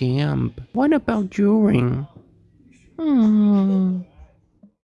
damp. What about during? Hmm.